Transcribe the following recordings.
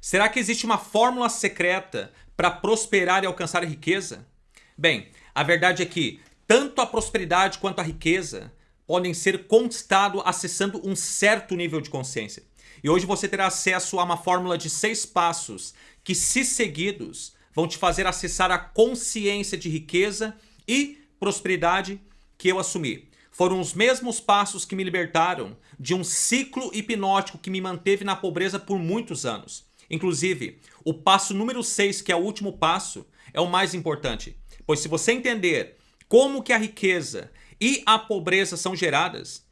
Será que existe uma fórmula secreta para prosperar e alcançar a riqueza? Bem, a verdade é que tanto a prosperidade quanto a riqueza podem ser conquistado acessando um certo nível de consciência. E hoje você terá acesso a uma fórmula de seis passos que, se seguidos, vão te fazer acessar a consciência de riqueza e prosperidade que eu assumi. Foram os mesmos passos que me libertaram de um ciclo hipnótico que me manteve na pobreza por muitos anos. Inclusive, o passo número 6, que é o último passo, é o mais importante. Pois se você entender como que a riqueza e a pobreza são geradas,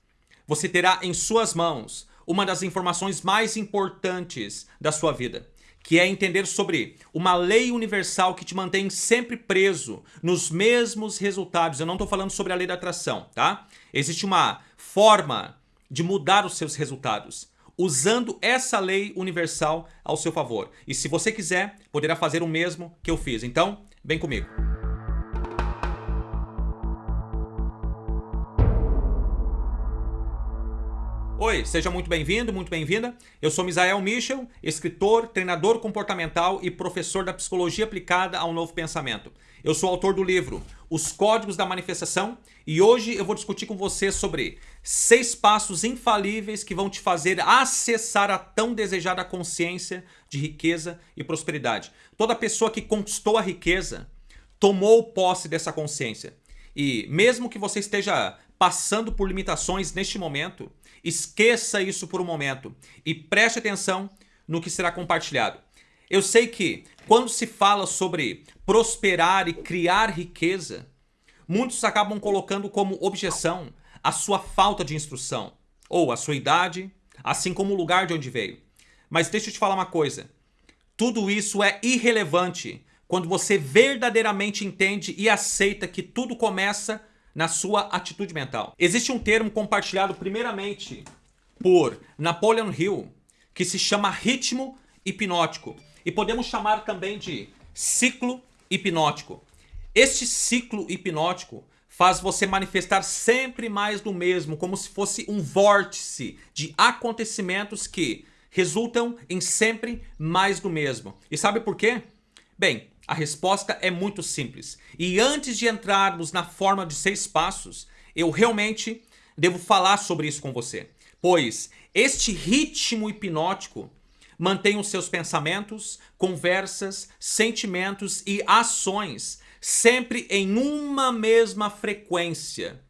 você terá em suas mãos uma das informações mais importantes da sua vida que é entender sobre uma lei universal que te mantém sempre preso nos mesmos resultados. Eu não estou falando sobre a lei da atração, tá? Existe uma forma de mudar os seus resultados usando essa lei universal ao seu favor. E se você quiser, poderá fazer o mesmo que eu fiz. Então, vem comigo. Oi, seja muito bem-vindo, muito bem-vinda. Eu sou Misael Michel, escritor, treinador comportamental e professor da psicologia aplicada ao novo pensamento. Eu sou autor do livro Os Códigos da Manifestação e hoje eu vou discutir com você sobre seis passos infalíveis que vão te fazer acessar a tão desejada consciência de riqueza e prosperidade. Toda pessoa que conquistou a riqueza tomou posse dessa consciência. E mesmo que você esteja passando por limitações neste momento, Esqueça isso por um momento e preste atenção no que será compartilhado. Eu sei que quando se fala sobre prosperar e criar riqueza, muitos acabam colocando como objeção a sua falta de instrução ou a sua idade, assim como o lugar de onde veio. Mas deixa eu te falar uma coisa. Tudo isso é irrelevante quando você verdadeiramente entende e aceita que tudo começa na sua atitude mental. Existe um termo compartilhado primeiramente por Napoleon Hill que se chama ritmo hipnótico e podemos chamar também de ciclo hipnótico. Este ciclo hipnótico faz você manifestar sempre mais do mesmo, como se fosse um vórtice de acontecimentos que resultam em sempre mais do mesmo. E sabe por quê? Bem, a resposta é muito simples. E antes de entrarmos na forma de seis passos, eu realmente devo falar sobre isso com você. Pois este ritmo hipnótico mantém os seus pensamentos, conversas, sentimentos e ações sempre em uma mesma frequência.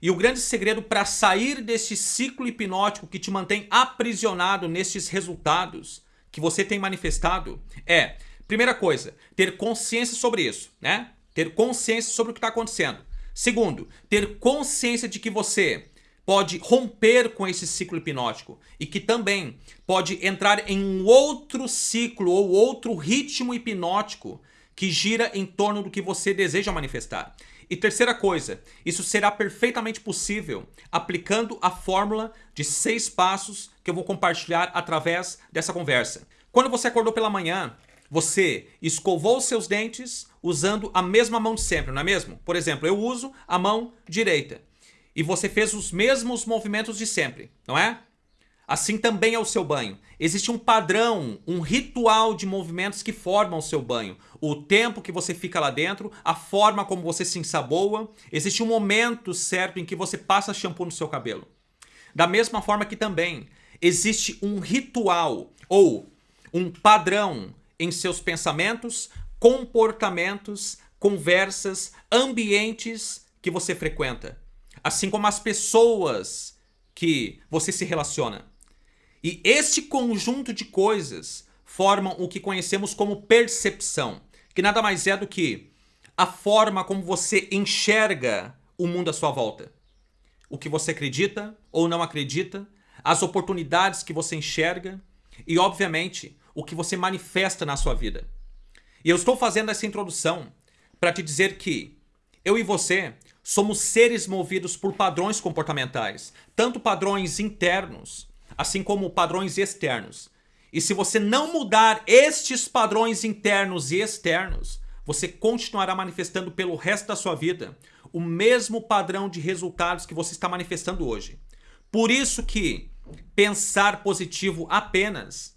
E o grande segredo para sair deste ciclo hipnótico que te mantém aprisionado nestes resultados que você tem manifestado é Primeira coisa, ter consciência sobre isso, né? Ter consciência sobre o que está acontecendo. Segundo, ter consciência de que você pode romper com esse ciclo hipnótico e que também pode entrar em um outro ciclo ou outro ritmo hipnótico que gira em torno do que você deseja manifestar. E terceira coisa, isso será perfeitamente possível aplicando a fórmula de seis passos que eu vou compartilhar através dessa conversa. Quando você acordou pela manhã, você escovou seus dentes usando a mesma mão de sempre, não é mesmo? Por exemplo, eu uso a mão direita. E você fez os mesmos movimentos de sempre, não é? Assim também é o seu banho. Existe um padrão, um ritual de movimentos que formam o seu banho. O tempo que você fica lá dentro, a forma como você se ensaboa. Existe um momento certo em que você passa shampoo no seu cabelo. Da mesma forma que também existe um ritual ou um padrão em seus pensamentos, comportamentos, conversas, ambientes que você frequenta, assim como as pessoas que você se relaciona. E este conjunto de coisas formam o que conhecemos como percepção, que nada mais é do que a forma como você enxerga o mundo à sua volta. O que você acredita ou não acredita, as oportunidades que você enxerga e, obviamente, o que você manifesta na sua vida. E eu estou fazendo essa introdução para te dizer que eu e você somos seres movidos por padrões comportamentais, tanto padrões internos, assim como padrões externos. E se você não mudar estes padrões internos e externos, você continuará manifestando pelo resto da sua vida o mesmo padrão de resultados que você está manifestando hoje. Por isso que pensar positivo apenas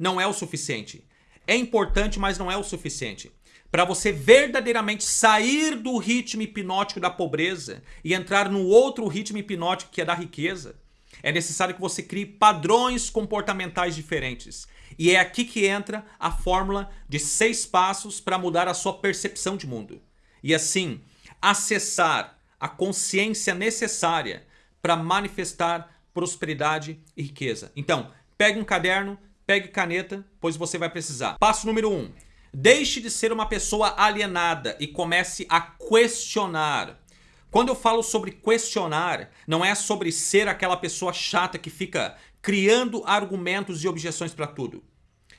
não é o suficiente. É importante, mas não é o suficiente. Para você verdadeiramente sair do ritmo hipnótico da pobreza e entrar no outro ritmo hipnótico que é da riqueza, é necessário que você crie padrões comportamentais diferentes. E é aqui que entra a fórmula de seis passos para mudar a sua percepção de mundo. E assim, acessar a consciência necessária para manifestar prosperidade e riqueza. Então, pegue um caderno, pegue caneta, pois você vai precisar. Passo número um. Deixe de ser uma pessoa alienada e comece a questionar. Quando eu falo sobre questionar, não é sobre ser aquela pessoa chata que fica criando argumentos e objeções para tudo.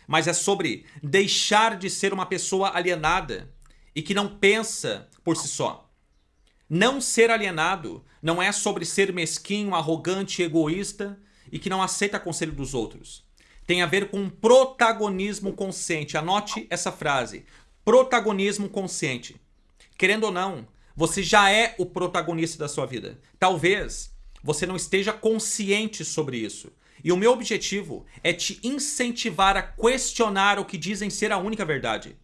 Mas é sobre deixar de ser uma pessoa alienada e que não pensa por si só. Não ser alienado não é sobre ser mesquinho, arrogante, egoísta e que não aceita conselho dos outros tem a ver com protagonismo consciente. Anote essa frase. Protagonismo consciente. Querendo ou não, você já é o protagonista da sua vida. Talvez você não esteja consciente sobre isso. E o meu objetivo é te incentivar a questionar o que dizem ser a única verdade.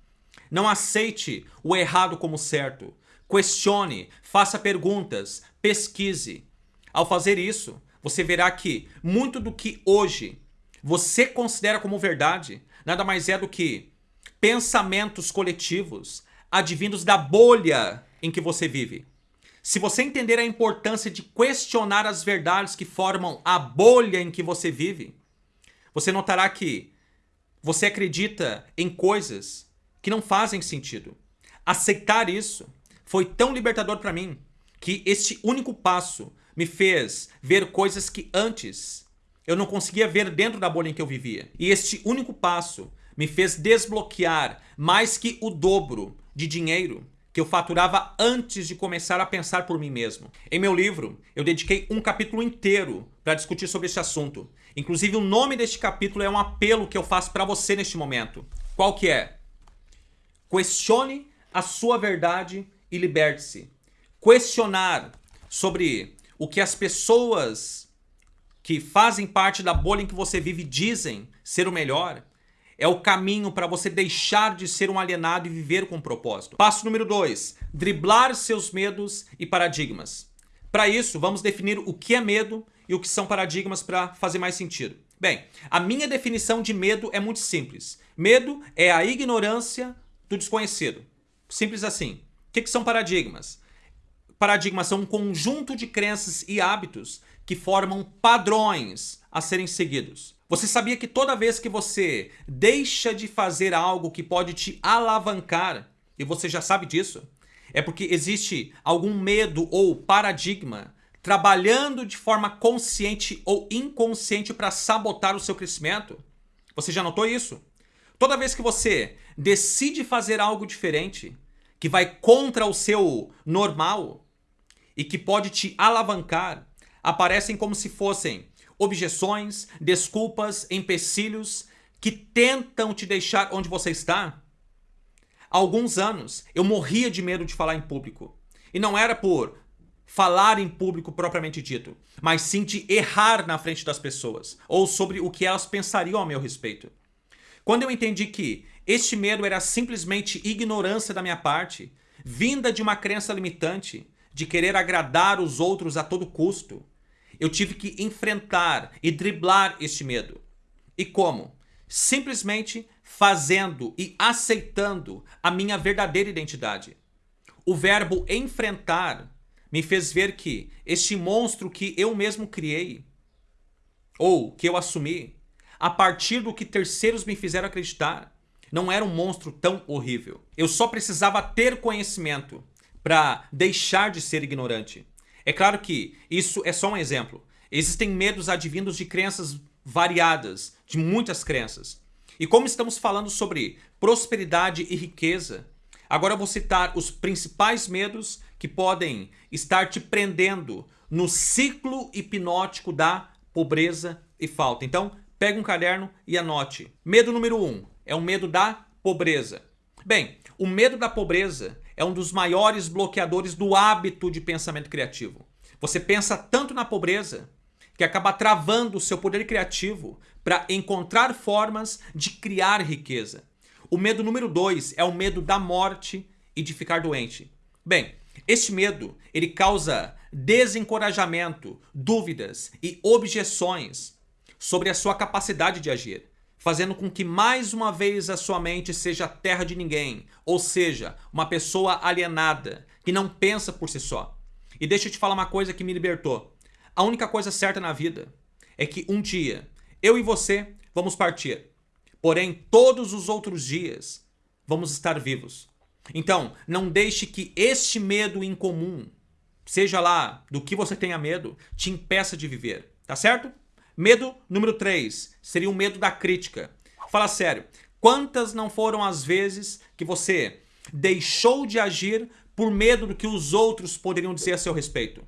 Não aceite o errado como certo. Questione, faça perguntas, pesquise. Ao fazer isso, você verá que muito do que hoje você considera como verdade nada mais é do que pensamentos coletivos advindos da bolha em que você vive. Se você entender a importância de questionar as verdades que formam a bolha em que você vive, você notará que você acredita em coisas que não fazem sentido. Aceitar isso foi tão libertador para mim que este único passo me fez ver coisas que antes eu não conseguia ver dentro da bolha em que eu vivia. E este único passo me fez desbloquear mais que o dobro de dinheiro que eu faturava antes de começar a pensar por mim mesmo. Em meu livro, eu dediquei um capítulo inteiro para discutir sobre esse assunto. Inclusive, o nome deste capítulo é um apelo que eu faço para você neste momento. Qual que é? Questione a sua verdade e liberte-se. Questionar sobre o que as pessoas que fazem parte da bolha em que você vive dizem ser o melhor, é o caminho para você deixar de ser um alienado e viver com propósito. Passo número 2. Driblar seus medos e paradigmas. Para isso, vamos definir o que é medo e o que são paradigmas para fazer mais sentido. Bem, a minha definição de medo é muito simples. Medo é a ignorância do desconhecido. Simples assim. O que, que são paradigmas? Paradigmas são um conjunto de crenças e hábitos que formam padrões a serem seguidos. Você sabia que toda vez que você deixa de fazer algo que pode te alavancar, e você já sabe disso, é porque existe algum medo ou paradigma trabalhando de forma consciente ou inconsciente para sabotar o seu crescimento? Você já notou isso? Toda vez que você decide fazer algo diferente, que vai contra o seu normal e que pode te alavancar, aparecem como se fossem objeções, desculpas, empecilhos que tentam te deixar onde você está. Há alguns anos eu morria de medo de falar em público. E não era por falar em público propriamente dito, mas sim de errar na frente das pessoas ou sobre o que elas pensariam a meu respeito. Quando eu entendi que este medo era simplesmente ignorância da minha parte, vinda de uma crença limitante, de querer agradar os outros a todo custo, eu tive que enfrentar e driblar este medo. E como? Simplesmente fazendo e aceitando a minha verdadeira identidade. O verbo enfrentar me fez ver que este monstro que eu mesmo criei, ou que eu assumi, a partir do que terceiros me fizeram acreditar, não era um monstro tão horrível. Eu só precisava ter conhecimento para deixar de ser ignorante. É claro que isso é só um exemplo. Existem medos advindos de crenças variadas, de muitas crenças. E como estamos falando sobre prosperidade e riqueza, agora eu vou citar os principais medos que podem estar te prendendo no ciclo hipnótico da pobreza e falta. Então, pega um caderno e anote. Medo número um é o medo da pobreza. Bem, o medo da pobreza é um dos maiores bloqueadores do hábito de pensamento criativo. Você pensa tanto na pobreza que acaba travando o seu poder criativo para encontrar formas de criar riqueza. O medo número dois é o medo da morte e de ficar doente. Bem, este medo ele causa desencorajamento, dúvidas e objeções sobre a sua capacidade de agir, fazendo com que mais uma vez a sua mente seja terra de ninguém, ou seja, uma pessoa alienada, que não pensa por si só. E deixa eu te falar uma coisa que me libertou. A única coisa certa na vida é que um dia eu e você vamos partir. Porém, todos os outros dias vamos estar vivos. Então, não deixe que este medo incomum, seja lá do que você tenha medo, te impeça de viver. Tá certo? Medo número 3 seria o medo da crítica. Fala sério, quantas não foram as vezes que você deixou de agir por medo do que os outros poderiam dizer a seu respeito?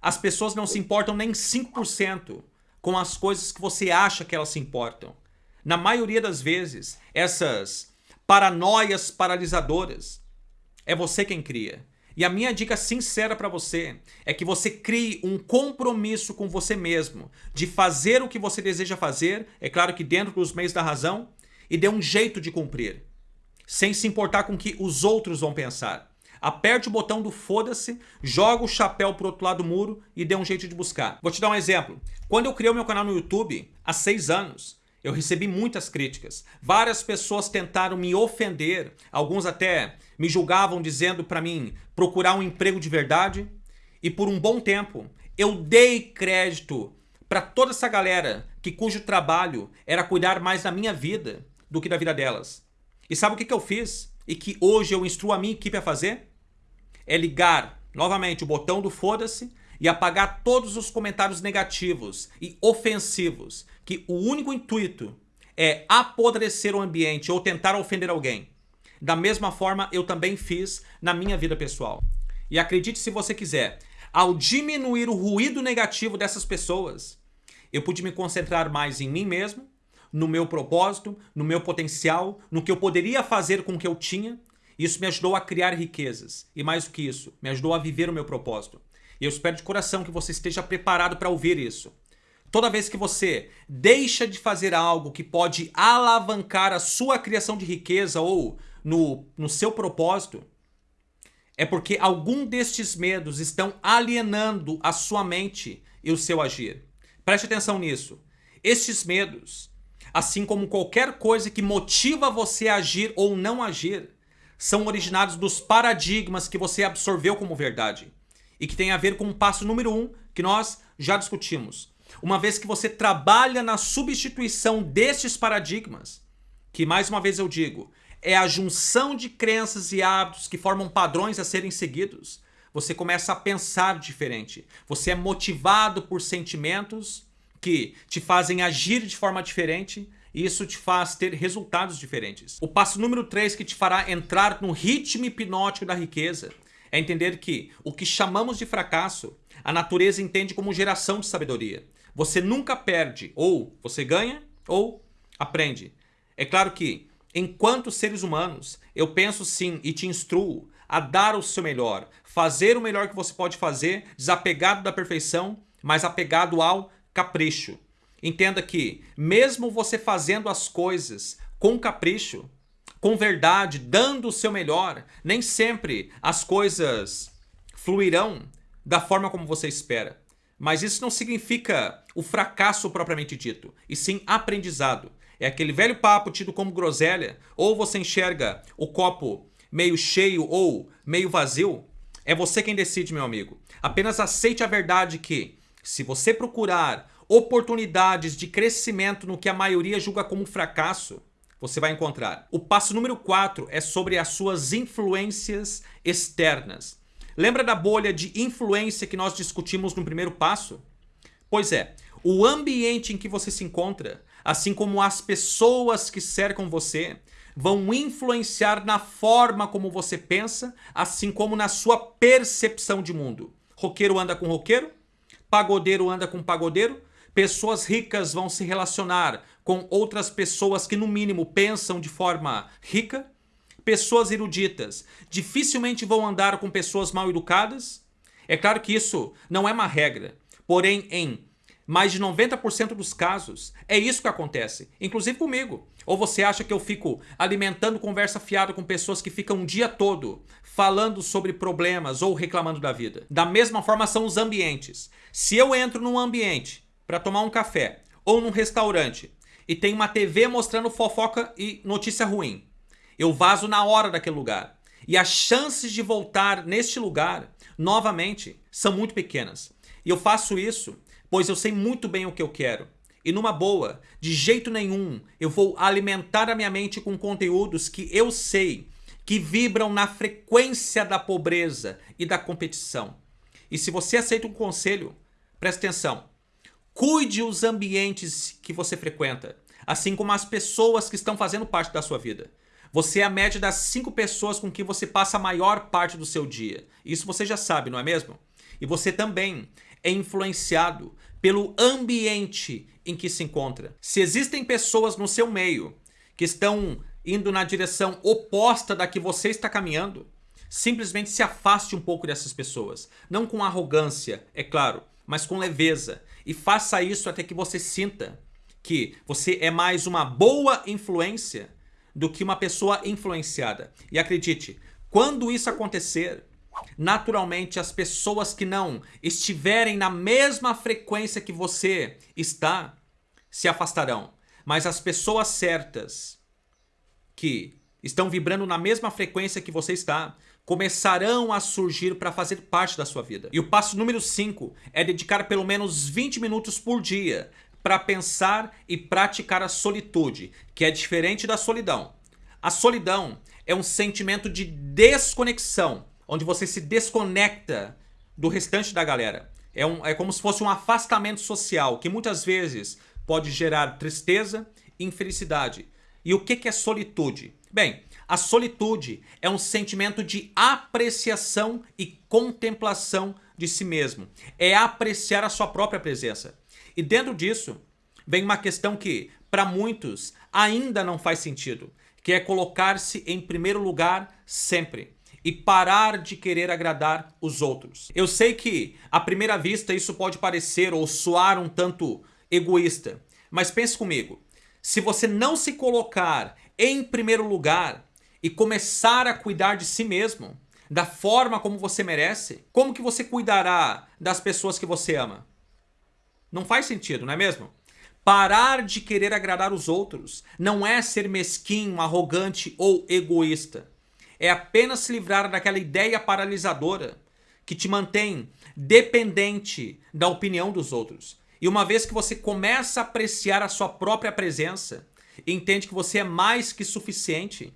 As pessoas não se importam nem 5% com as coisas que você acha que elas se importam. Na maioria das vezes, essas paranoias paralisadoras é você quem cria. E a minha dica sincera para você é que você crie um compromisso com você mesmo de fazer o que você deseja fazer, é claro que dentro dos meios da razão, e dê um jeito de cumprir, sem se importar com o que os outros vão pensar. Aperte o botão do foda-se, joga o chapéu pro outro lado do muro e dê um jeito de buscar. Vou te dar um exemplo. Quando eu criei o meu canal no YouTube, há seis anos, eu recebi muitas críticas. Várias pessoas tentaram me ofender, alguns até me julgavam dizendo para mim procurar um emprego de verdade. E por um bom tempo eu dei crédito para toda essa galera que cujo trabalho era cuidar mais da minha vida do que da vida delas. E sabe o que, que eu fiz? E que hoje eu instruo a minha equipe a fazer? É ligar novamente o botão do foda-se e apagar todos os comentários negativos e ofensivos que o único intuito é apodrecer o ambiente ou tentar ofender alguém. Da mesma forma, eu também fiz na minha vida pessoal. E acredite se você quiser, ao diminuir o ruído negativo dessas pessoas, eu pude me concentrar mais em mim mesmo, no meu propósito, no meu potencial, no que eu poderia fazer com o que eu tinha. Isso me ajudou a criar riquezas. E mais do que isso, me ajudou a viver o meu propósito. E eu espero de coração que você esteja preparado para ouvir isso. Toda vez que você deixa de fazer algo que pode alavancar a sua criação de riqueza ou no, no seu propósito, é porque algum destes medos estão alienando a sua mente e o seu agir. Preste atenção nisso. Estes medos, assim como qualquer coisa que motiva você a agir ou não agir, são originados dos paradigmas que você absorveu como verdade e que tem a ver com o passo número um que nós já discutimos uma vez que você trabalha na substituição destes paradigmas, que mais uma vez eu digo, é a junção de crenças e hábitos que formam padrões a serem seguidos, você começa a pensar diferente. Você é motivado por sentimentos que te fazem agir de forma diferente e isso te faz ter resultados diferentes. O passo número 3 que te fará entrar no ritmo hipnótico da riqueza é entender que o que chamamos de fracasso, a natureza entende como geração de sabedoria. Você nunca perde, ou você ganha, ou aprende. É claro que, enquanto seres humanos, eu penso sim e te instruo a dar o seu melhor, fazer o melhor que você pode fazer, desapegado da perfeição, mas apegado ao capricho. Entenda que, mesmo você fazendo as coisas com capricho, com verdade, dando o seu melhor, nem sempre as coisas fluirão da forma como você espera. Mas isso não significa o fracasso propriamente dito, e sim aprendizado. É aquele velho papo tido como groselha, ou você enxerga o copo meio cheio ou meio vazio, é você quem decide, meu amigo. Apenas aceite a verdade que, se você procurar oportunidades de crescimento no que a maioria julga como fracasso, você vai encontrar. O passo número 4 é sobre as suas influências externas. Lembra da bolha de influência que nós discutimos no primeiro passo? Pois é, o ambiente em que você se encontra, assim como as pessoas que cercam você, vão influenciar na forma como você pensa, assim como na sua percepção de mundo. Roqueiro anda com roqueiro, pagodeiro anda com pagodeiro, pessoas ricas vão se relacionar com outras pessoas que no mínimo pensam de forma rica, pessoas eruditas dificilmente vão andar com pessoas mal educadas? É claro que isso não é uma regra, porém em mais de 90% dos casos, é isso que acontece, inclusive comigo. Ou você acha que eu fico alimentando conversa fiada com pessoas que ficam um dia todo falando sobre problemas ou reclamando da vida? Da mesma forma são os ambientes. Se eu entro num ambiente para tomar um café ou num restaurante e tem uma TV mostrando fofoca e notícia ruim, eu vazo na hora daquele lugar. E as chances de voltar neste lugar, novamente, são muito pequenas. E eu faço isso pois eu sei muito bem o que eu quero. E numa boa, de jeito nenhum, eu vou alimentar a minha mente com conteúdos que eu sei que vibram na frequência da pobreza e da competição. E se você aceita um conselho, preste atenção. Cuide os ambientes que você frequenta, assim como as pessoas que estão fazendo parte da sua vida. Você é a média das cinco pessoas com que você passa a maior parte do seu dia. Isso você já sabe, não é mesmo? E você também é influenciado pelo ambiente em que se encontra. Se existem pessoas no seu meio que estão indo na direção oposta da que você está caminhando, simplesmente se afaste um pouco dessas pessoas. Não com arrogância, é claro, mas com leveza. E faça isso até que você sinta que você é mais uma boa influência do que uma pessoa influenciada. E acredite, quando isso acontecer, Naturalmente, as pessoas que não estiverem na mesma frequência que você está, se afastarão. Mas as pessoas certas, que estão vibrando na mesma frequência que você está, começarão a surgir para fazer parte da sua vida. E o passo número 5 é dedicar pelo menos 20 minutos por dia para pensar e praticar a solitude, que é diferente da solidão. A solidão é um sentimento de desconexão, onde você se desconecta do restante da galera. É, um, é como se fosse um afastamento social, que muitas vezes pode gerar tristeza e infelicidade. E o que, que é solitude? Bem, a solitude é um sentimento de apreciação e contemplação de si mesmo. É apreciar a sua própria presença. E dentro disso, vem uma questão que, para muitos, ainda não faz sentido, que é colocar-se em primeiro lugar sempre e parar de querer agradar os outros. Eu sei que, à primeira vista, isso pode parecer ou soar um tanto egoísta, mas pense comigo. Se você não se colocar em primeiro lugar e começar a cuidar de si mesmo, da forma como você merece, como que você cuidará das pessoas que você ama? Não faz sentido, não é mesmo? Parar de querer agradar os outros não é ser mesquinho, arrogante ou egoísta é apenas se livrar daquela ideia paralisadora que te mantém dependente da opinião dos outros. E uma vez que você começa a apreciar a sua própria presença, entende que você é mais que suficiente,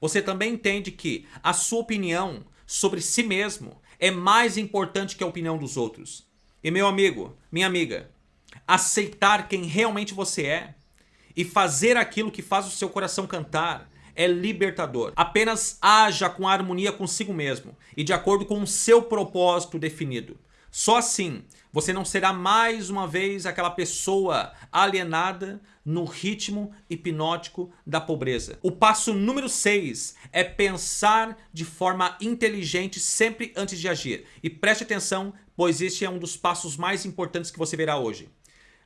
você também entende que a sua opinião sobre si mesmo é mais importante que a opinião dos outros. E meu amigo, minha amiga, aceitar quem realmente você é e fazer aquilo que faz o seu coração cantar é libertador. Apenas haja com harmonia consigo mesmo e de acordo com o seu propósito definido. Só assim você não será mais uma vez aquela pessoa alienada no ritmo hipnótico da pobreza. O passo número 6 é pensar de forma inteligente sempre antes de agir. E preste atenção, pois este é um dos passos mais importantes que você verá hoje.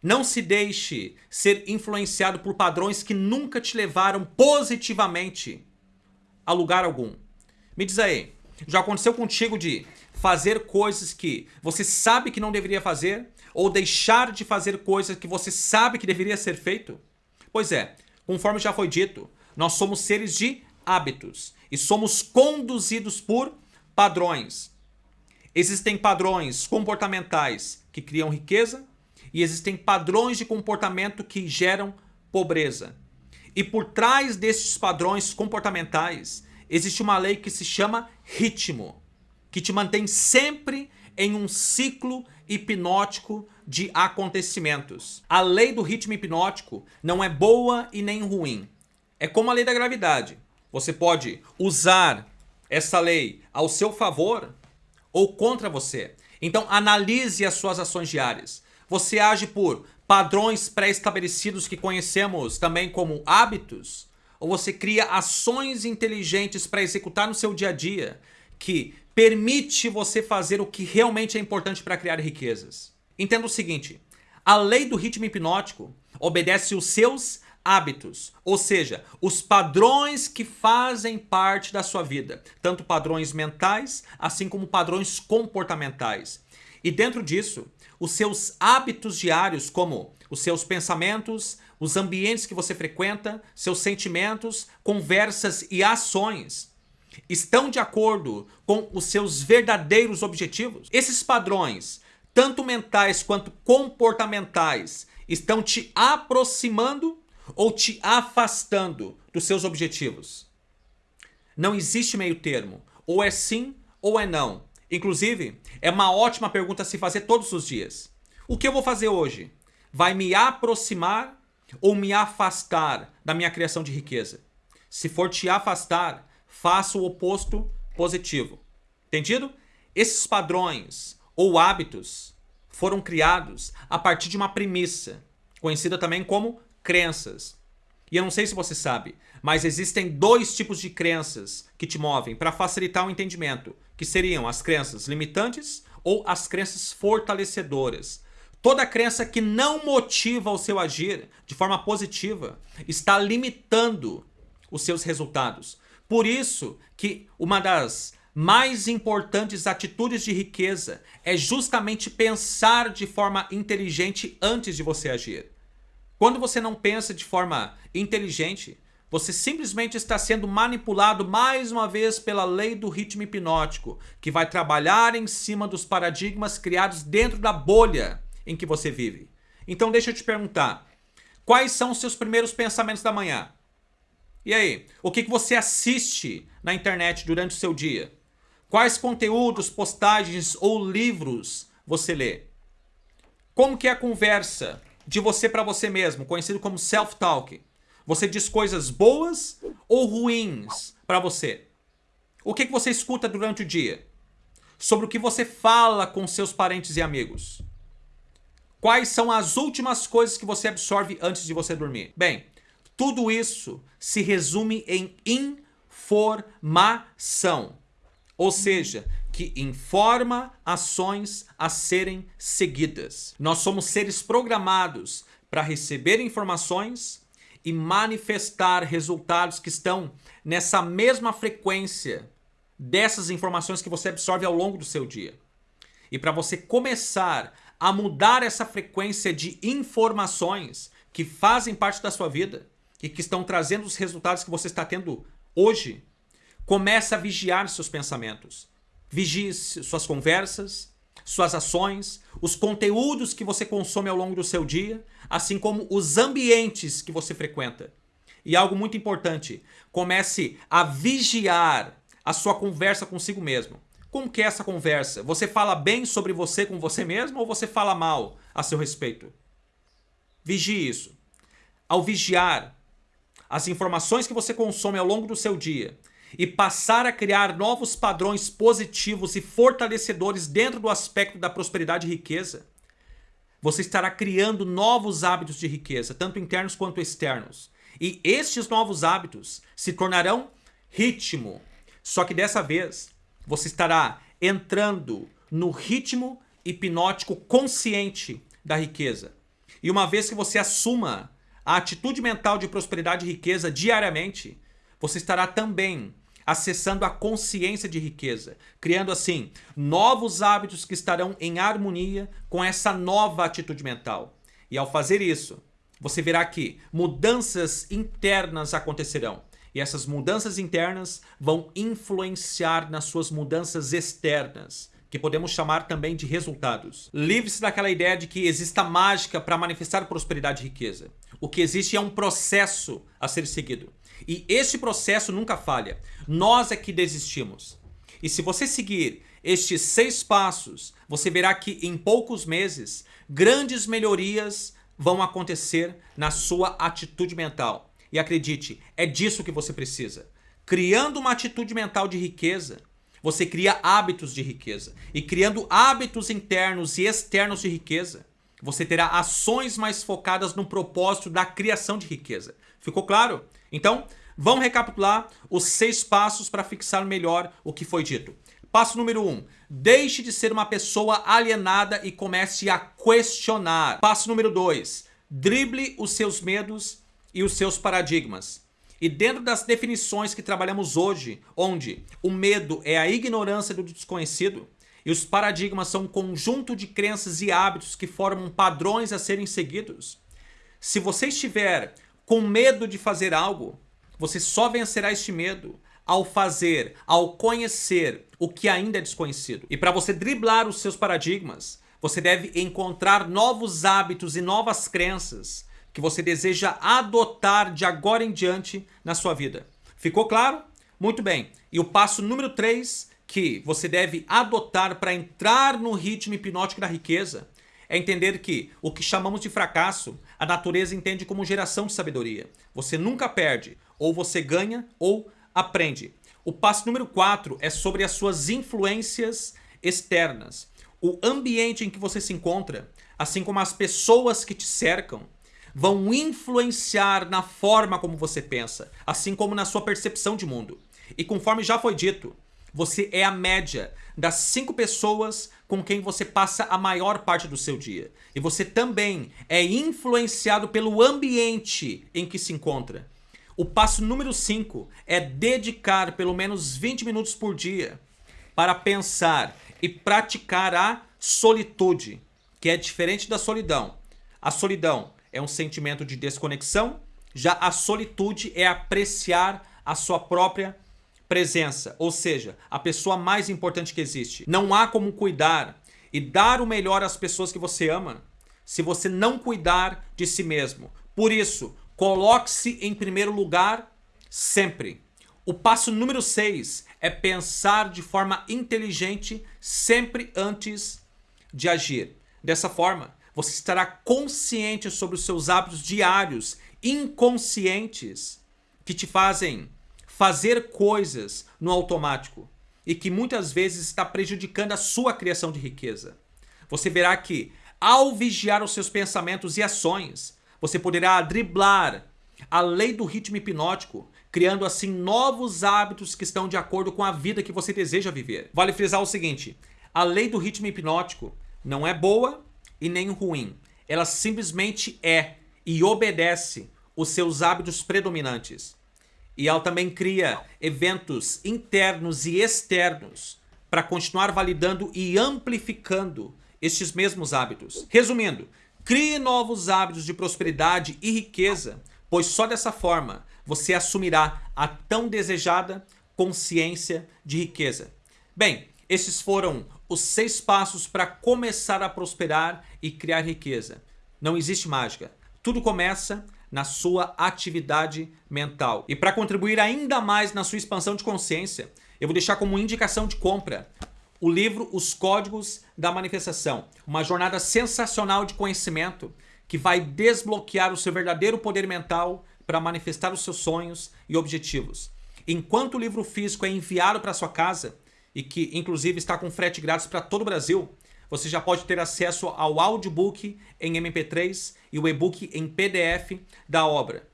Não se deixe ser influenciado por padrões que nunca te levaram positivamente a lugar algum. Me diz aí, já aconteceu contigo de fazer coisas que você sabe que não deveria fazer ou deixar de fazer coisas que você sabe que deveria ser feito? Pois é, conforme já foi dito, nós somos seres de hábitos e somos conduzidos por padrões. Existem padrões comportamentais que criam riqueza e existem padrões de comportamento que geram pobreza. E por trás desses padrões comportamentais existe uma lei que se chama ritmo, que te mantém sempre em um ciclo hipnótico de acontecimentos. A lei do ritmo hipnótico não é boa e nem ruim. É como a lei da gravidade. Você pode usar essa lei ao seu favor ou contra você. Então analise as suas ações diárias. Você age por padrões pré-estabelecidos que conhecemos também como hábitos? Ou você cria ações inteligentes para executar no seu dia a dia que permite você fazer o que realmente é importante para criar riquezas? Entenda o seguinte, A lei do ritmo hipnótico obedece os seus hábitos, ou seja, os padrões que fazem parte da sua vida, tanto padrões mentais, assim como padrões comportamentais. E dentro disso, os seus hábitos diários, como os seus pensamentos, os ambientes que você frequenta, seus sentimentos, conversas e ações, estão de acordo com os seus verdadeiros objetivos? Esses padrões, tanto mentais quanto comportamentais, estão te aproximando ou te afastando dos seus objetivos? Não existe meio termo. Ou é sim ou é não. Inclusive, é uma ótima pergunta a se fazer todos os dias. O que eu vou fazer hoje? Vai me aproximar ou me afastar da minha criação de riqueza? Se for te afastar, faça o oposto positivo. Entendido? Esses padrões ou hábitos foram criados a partir de uma premissa, conhecida também como crenças. E eu não sei se você sabe, mas existem dois tipos de crenças que te movem para facilitar o entendimento, que seriam as crenças limitantes ou as crenças fortalecedoras. Toda crença que não motiva o seu agir de forma positiva está limitando os seus resultados. Por isso que uma das mais importantes atitudes de riqueza é justamente pensar de forma inteligente antes de você agir. Quando você não pensa de forma inteligente, você simplesmente está sendo manipulado mais uma vez pela lei do ritmo hipnótico, que vai trabalhar em cima dos paradigmas criados dentro da bolha em que você vive. Então deixa eu te perguntar, quais são os seus primeiros pensamentos da manhã? E aí, o que, que você assiste na internet durante o seu dia? Quais conteúdos, postagens ou livros você lê? Como que é a conversa de você para você mesmo, conhecido como self-talk. Você diz coisas boas ou ruins para você? O que, que você escuta durante o dia? Sobre o que você fala com seus parentes e amigos? Quais são as últimas coisas que você absorve antes de você dormir? Bem, tudo isso se resume em informação. Ou seja, que informa ações a serem seguidas. Nós somos seres programados para receber informações e manifestar resultados que estão nessa mesma frequência dessas informações que você absorve ao longo do seu dia. E para você começar a mudar essa frequência de informações que fazem parte da sua vida e que estão trazendo os resultados que você está tendo hoje, comece a vigiar seus pensamentos. Vigie suas conversas, suas ações, os conteúdos que você consome ao longo do seu dia, assim como os ambientes que você frequenta. E algo muito importante, comece a vigiar a sua conversa consigo mesmo. Como que é essa conversa? Você fala bem sobre você com você mesmo ou você fala mal a seu respeito? Vigie isso. Ao vigiar as informações que você consome ao longo do seu dia, e passar a criar novos padrões positivos e fortalecedores dentro do aspecto da prosperidade e riqueza, você estará criando novos hábitos de riqueza, tanto internos quanto externos. E estes novos hábitos se tornarão ritmo. Só que dessa vez, você estará entrando no ritmo hipnótico consciente da riqueza. E uma vez que você assuma a atitude mental de prosperidade e riqueza diariamente, você estará também acessando a consciência de riqueza, criando assim novos hábitos que estarão em harmonia com essa nova atitude mental. E ao fazer isso, você verá que mudanças internas acontecerão. E essas mudanças internas vão influenciar nas suas mudanças externas, que podemos chamar também de resultados. Livre-se daquela ideia de que exista mágica para manifestar prosperidade e riqueza. O que existe é um processo a ser seguido. E esse processo nunca falha. Nós é que desistimos. E se você seguir estes seis passos, você verá que em poucos meses, grandes melhorias vão acontecer na sua atitude mental. E acredite, é disso que você precisa. Criando uma atitude mental de riqueza, você cria hábitos de riqueza. E criando hábitos internos e externos de riqueza, você terá ações mais focadas no propósito da criação de riqueza. Ficou claro? Então, vamos recapitular os seis passos para fixar melhor o que foi dito. Passo número 1. Um, deixe de ser uma pessoa alienada e comece a questionar. Passo número 2. Drible os seus medos e os seus paradigmas. E dentro das definições que trabalhamos hoje, onde o medo é a ignorância do desconhecido e os paradigmas são um conjunto de crenças e hábitos que formam padrões a serem seguidos, se você estiver com medo de fazer algo, você só vencerá este medo ao fazer, ao conhecer o que ainda é desconhecido. E para você driblar os seus paradigmas, você deve encontrar novos hábitos e novas crenças que você deseja adotar de agora em diante na sua vida. Ficou claro? Muito bem. E o passo número 3 que você deve adotar para entrar no ritmo hipnótico da riqueza é entender que o que chamamos de fracasso, a natureza entende como geração de sabedoria. Você nunca perde, ou você ganha ou aprende. O passo número 4 é sobre as suas influências externas. O ambiente em que você se encontra, assim como as pessoas que te cercam, vão influenciar na forma como você pensa, assim como na sua percepção de mundo. E conforme já foi dito, você é a média das cinco pessoas com quem você passa a maior parte do seu dia. E você também é influenciado pelo ambiente em que se encontra. O passo número 5 é dedicar pelo menos 20 minutos por dia para pensar e praticar a solitude, que é diferente da solidão. A solidão é um sentimento de desconexão, já a solitude é apreciar a sua própria presença, ou seja, a pessoa mais importante que existe. Não há como cuidar e dar o melhor às pessoas que você ama se você não cuidar de si mesmo. Por isso, coloque-se em primeiro lugar sempre. O passo número 6 é pensar de forma inteligente sempre antes de agir. Dessa forma, você estará consciente sobre os seus hábitos diários, inconscientes, que te fazem fazer coisas no automático e que muitas vezes está prejudicando a sua criação de riqueza. Você verá que, ao vigiar os seus pensamentos e ações, você poderá driblar a lei do ritmo hipnótico, criando assim novos hábitos que estão de acordo com a vida que você deseja viver. Vale frisar o seguinte, a lei do ritmo hipnótico não é boa e nem ruim. Ela simplesmente é e obedece os seus hábitos predominantes. E ela também cria eventos internos e externos para continuar validando e amplificando estes mesmos hábitos. Resumindo, crie novos hábitos de prosperidade e riqueza, pois só dessa forma você assumirá a tão desejada consciência de riqueza. Bem, esses foram os seis passos para começar a prosperar e criar riqueza. Não existe mágica. Tudo começa na sua atividade mental. E para contribuir ainda mais na sua expansão de consciência, eu vou deixar como indicação de compra o livro Os Códigos da Manifestação. Uma jornada sensacional de conhecimento que vai desbloquear o seu verdadeiro poder mental para manifestar os seus sonhos e objetivos. Enquanto o livro físico é enviado para sua casa, e que inclusive está com frete grátis para todo o Brasil, você já pode ter acesso ao audiobook em MP3 e o e-book em PDF da obra.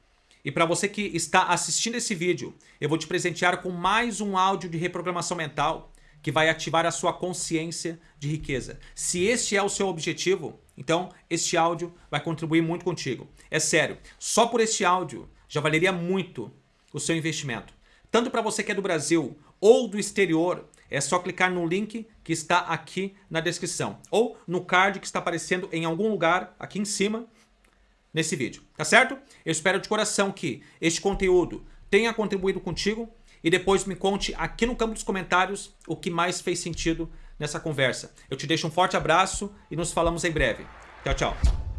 E para você que está assistindo esse vídeo, eu vou te presentear com mais um áudio de reprogramação mental que vai ativar a sua consciência de riqueza. Se este é o seu objetivo, então este áudio vai contribuir muito contigo. É sério, só por este áudio já valeria muito o seu investimento. Tanto para você que é do Brasil ou do exterior, é só clicar no link que está aqui na descrição. Ou no card que está aparecendo em algum lugar aqui em cima nesse vídeo. Tá certo? Eu espero de coração que este conteúdo tenha contribuído contigo e depois me conte aqui no campo dos comentários o que mais fez sentido nessa conversa. Eu te deixo um forte abraço e nos falamos em breve. Tchau, tchau.